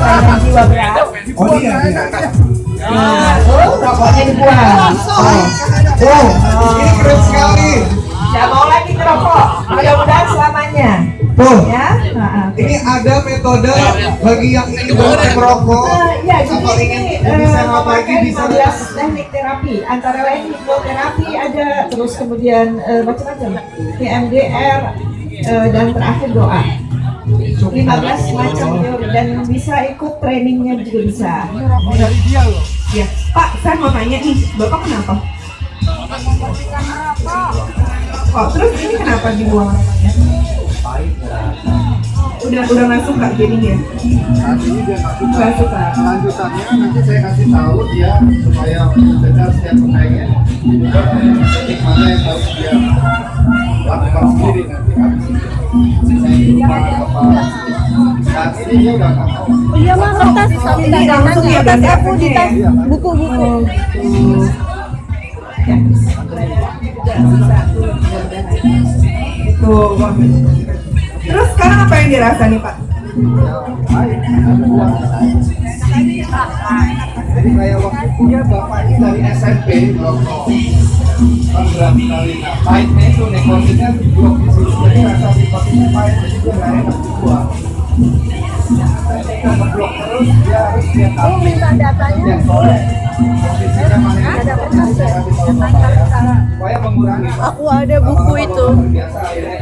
sayang jiwa. Oh iya, iya. Nah. Oh. Ya. Nah, bagi yang ingin berhenti merokok Eh, ya, jadi ini eh, sehat lagi bisa 15 teknik terapi antara lain hipnoterapi ada terus kemudian eh, macam-macam PMDR eh, dan terakhir doa 15 macam teori dan bisa ikut trainingnya juga bisa dari dia loh. ya Pak saya mau tanya nih Bapak kenapa Oh, terus ini kenapa dibuang? Udah udah nggak suka jadinya? Nggak suka. Kelanjutannya nanti saya kasih tahu dia supaya mendengar setiap. Teknik mana yang harus dia Udah iya mah kertas langsung ya, tas udah aku di tas ya? buku-buku. Itu. Terus sekarang apa yang dirasa nih Pak? Jadi kayak waktu itu ya bapak ini dari SMP. Kan berapa kali nah pahitnya itu nikotinnya blok di situ jadi rasa pahit jadi dia nggak enak ngeblok terus dia harus dia tahu minta datanya. Ada saya bapak ya supaya mengurangi Aku ada buku itu. biasa akhirnya